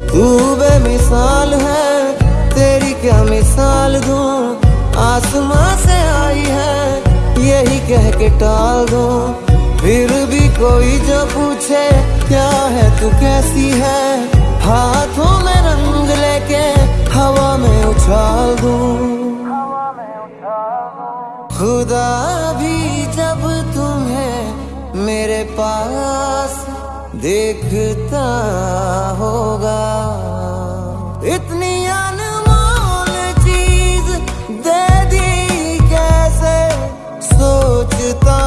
तू बेमिसाल है, तेरी क्या मिसाल दूँ? आसमां से आई है, यही कह के टाल दूँ। फिर भी कोई जो पूछे, क्या है तू कैसी है? हाथों में रंग लेके हवा में उछाल दूँ। खुदा भी जब तुम्हें मेरे पास देखता होगा इतनी अनमोल चीज़ दे दी कैसे सोचता